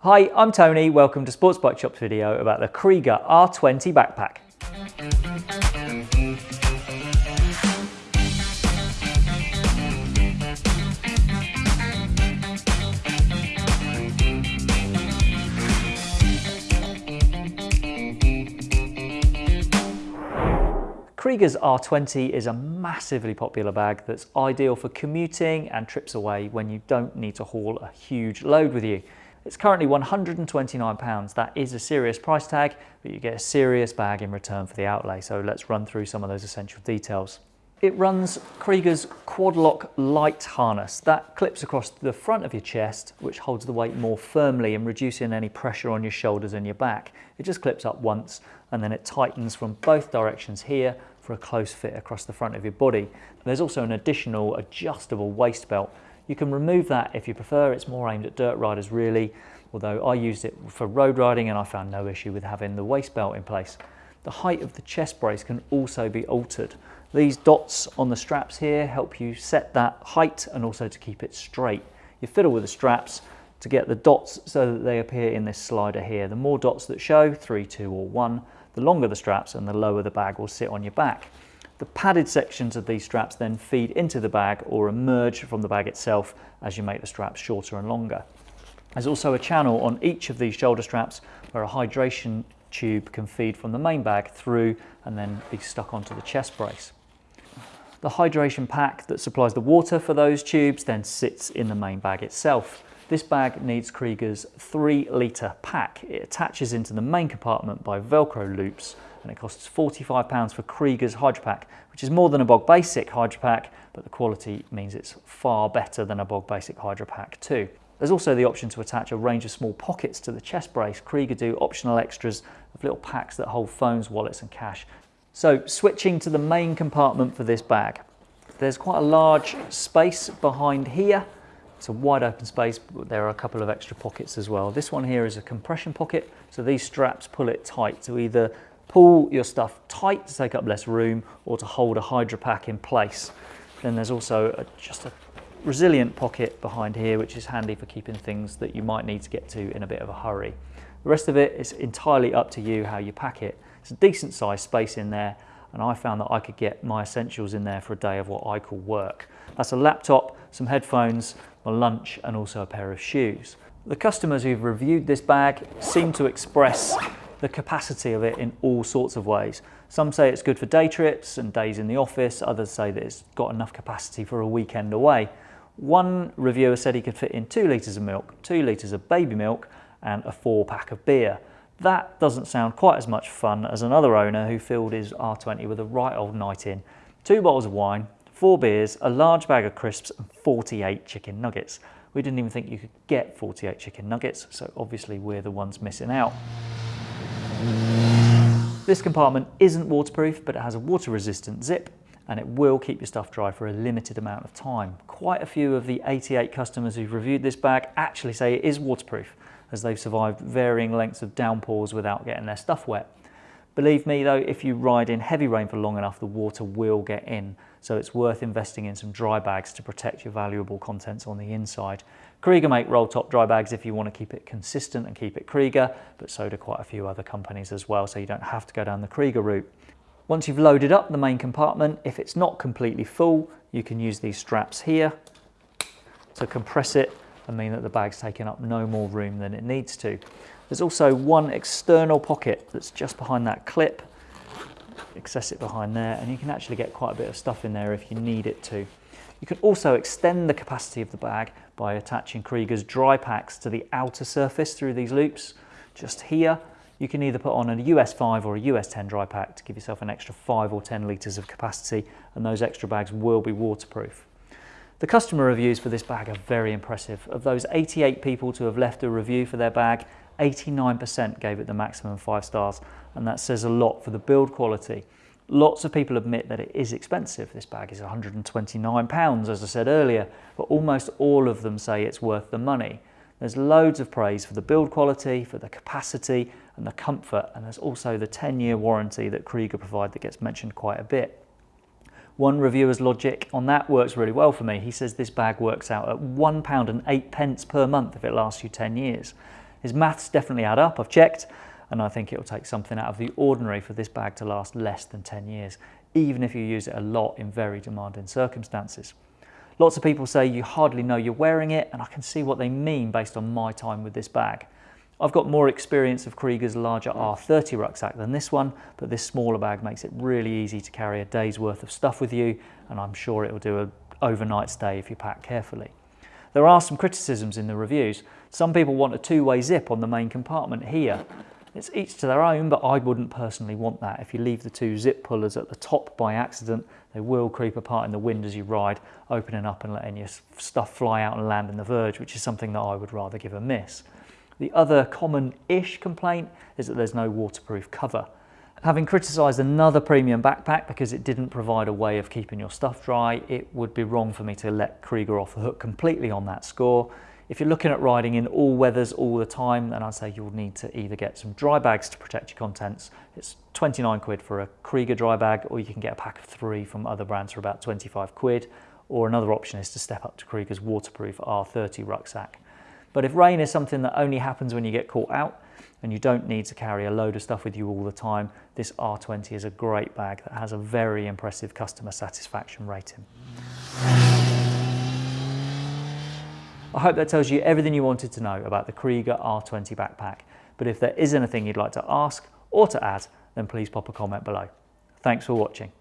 Hi, I'm Tony. Welcome to Sports Bike Shop's video about the Kriega R20 backpack. Kriega's R20 is a massively popular bag that's ideal for commuting and trips away when you don't need to haul a huge load with you. It's currently £129. That is a serious price tag, but you get a serious bag in return for the outlay. So let's run through some of those essential details. It runs Kriega's Quadloc light harness. That clips across the front of your chest, which holds the weight more firmly and reducing any pressure on your shoulders and your back. It just clips up once and then it tightens from both directions here for a close fit across the front of your body. There's also an additional adjustable waist belt you can remove that if you prefer, it's more aimed at dirt riders really, although I used it for road riding and I found no issue with having the waist belt in place. The height of the chest brace can also be altered. These dots on the straps here help you set that height and also to keep it straight. You fiddle with the straps to get the dots so that they appear in this slider here. The more dots that show, three, two or one, the longer the straps and the lower the bag will sit on your back. The padded sections of these straps then feed into the bag or emerge from the bag itself as you make the straps shorter and longer. There's also a channel on each of these shoulder straps where a hydration tube can feed from the main bag through and then be stuck onto the chest brace. The hydration pack that supplies the water for those tubes then sits in the main bag itself. This bag needs Kriega's 3 litre pack. It attaches into the main compartment by Velcro loops and it costs £45 for Kriega's Hydro Pack, which is more than a Bog Basic Hydro Pack, but the quality means it's far better than a Bog Basic Hydro Pack too. There's also the option to attach a range of small pockets to the chest brace. Kriega do optional extras of little packs that hold phones, wallets and cash. So switching to the main compartment for this bag. There's quite a large space behind here it's a wide open space, but there are a couple of extra pockets as well. This one here is a compression pocket, so these straps pull it tight to either pull your stuff tight to take up less room or to hold a hydro pack in place. Then there's also a, just a resilient pocket behind here, which is handy for keeping things that you might need to get to in a bit of a hurry. The rest of it is entirely up to you how you pack it. It's a decent sized space in there and I found that I could get my essentials in there for a day of what I call work. That's a laptop, some headphones, my lunch and also a pair of shoes. The customers who've reviewed this bag seem to express the capacity of it in all sorts of ways. Some say it's good for day trips and days in the office, others say that it's got enough capacity for a weekend away. One reviewer said he could fit in two litres of milk, two litres of baby milk and a four pack of beer. That doesn't sound quite as much fun as another owner who filled his R20 with a right old night in. Two bottles of wine, four beers, a large bag of crisps and 48 chicken nuggets. We didn't even think you could get 48 chicken nuggets, so obviously we're the ones missing out. This compartment isn't waterproof, but it has a water resistant zip and it will keep your stuff dry for a limited amount of time. Quite a few of the 88 customers who've reviewed this bag actually say it is waterproof as they've survived varying lengths of downpours without getting their stuff wet. Believe me though, if you ride in heavy rain for long enough, the water will get in. So it's worth investing in some dry bags to protect your valuable contents on the inside. Kriega make roll top dry bags if you want to keep it consistent and keep it Kriega, but so do quite a few other companies as well, so you don't have to go down the Kriega route. Once you've loaded up the main compartment, if it's not completely full, you can use these straps here to compress it and mean that the bag's taking up no more room than it needs to. There's also one external pocket that's just behind that clip. Access it behind there and you can actually get quite a bit of stuff in there if you need it to. You can also extend the capacity of the bag by attaching Kriega's dry packs to the outer surface through these loops. Just here, you can either put on a US 5 or a US 10 dry pack to give yourself an extra 5 or 10 litres of capacity and those extra bags will be waterproof. The customer reviews for this bag are very impressive. Of those 88 people to have left a review for their bag, 89% gave it the maximum five stars, and that says a lot for the build quality. Lots of people admit that it is expensive. This bag is 129 pounds, as I said earlier, but almost all of them say it's worth the money. There's loads of praise for the build quality, for the capacity and the comfort, and there's also the 10 year warranty that Kriega provide that gets mentioned quite a bit. One reviewer's logic on that works really well for me. He says this bag works out at £1 and 8 pence per month if it lasts you 10 years. His maths definitely add up, I've checked, and I think it'll take something out of the ordinary for this bag to last less than 10 years, even if you use it a lot in very demanding circumstances. Lots of people say you hardly know you're wearing it, and I can see what they mean based on my time with this bag. I've got more experience of Kriega's larger R30 rucksack than this one, but this smaller bag makes it really easy to carry a day's worth of stuff with you, and I'm sure it will do an overnight stay if you pack carefully. There are some criticisms in the reviews. Some people want a two-way zip on the main compartment here. It's each to their own, but I wouldn't personally want that. If you leave the two zip pullers at the top by accident, they will creep apart in the wind as you ride, opening up and letting your stuff fly out and land in the verge, which is something that I would rather give a miss. The other common-ish complaint is that there's no waterproof cover. Having criticised another premium backpack because it didn't provide a way of keeping your stuff dry, it would be wrong for me to let Kriega off the hook completely on that score. If you're looking at riding in all weathers all the time, then I'd say you'll need to either get some dry bags to protect your contents. It's 29 quid for a Kriega dry bag, or you can get a pack of three from other brands for about 25 quid. Or another option is to step up to Kriega's waterproof R30 rucksack. But if rain is something that only happens when you get caught out and you don't need to carry a load of stuff with you all the time, this R20 is a great bag that has a very impressive customer satisfaction rating. I hope that tells you everything you wanted to know about the Kriega R20 backpack. But if there is anything you'd like to ask or to add, then please pop a comment below. Thanks for watching.